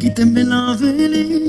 quítenme la vela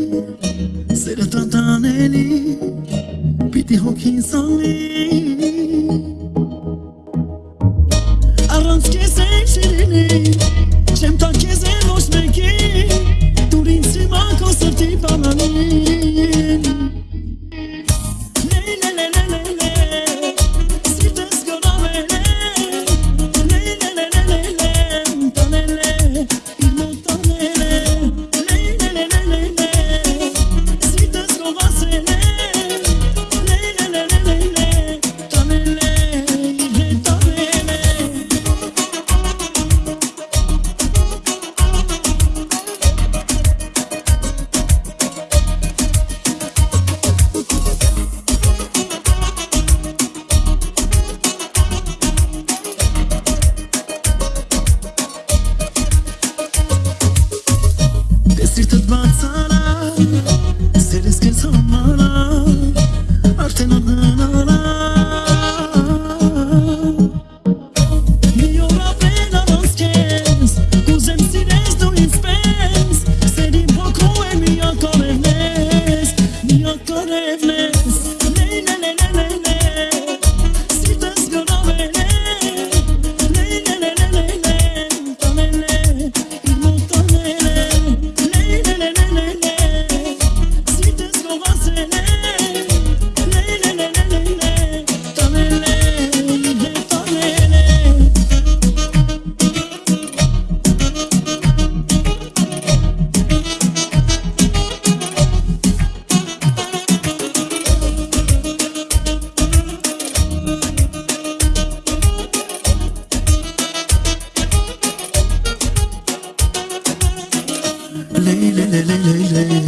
le le le le le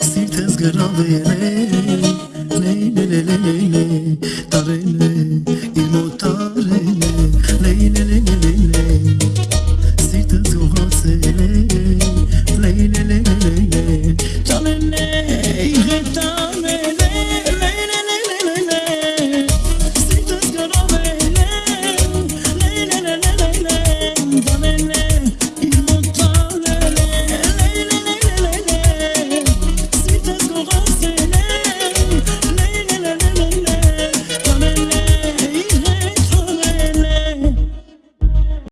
Sir tezgıraldı le le le le le le Tarele il motare le le le le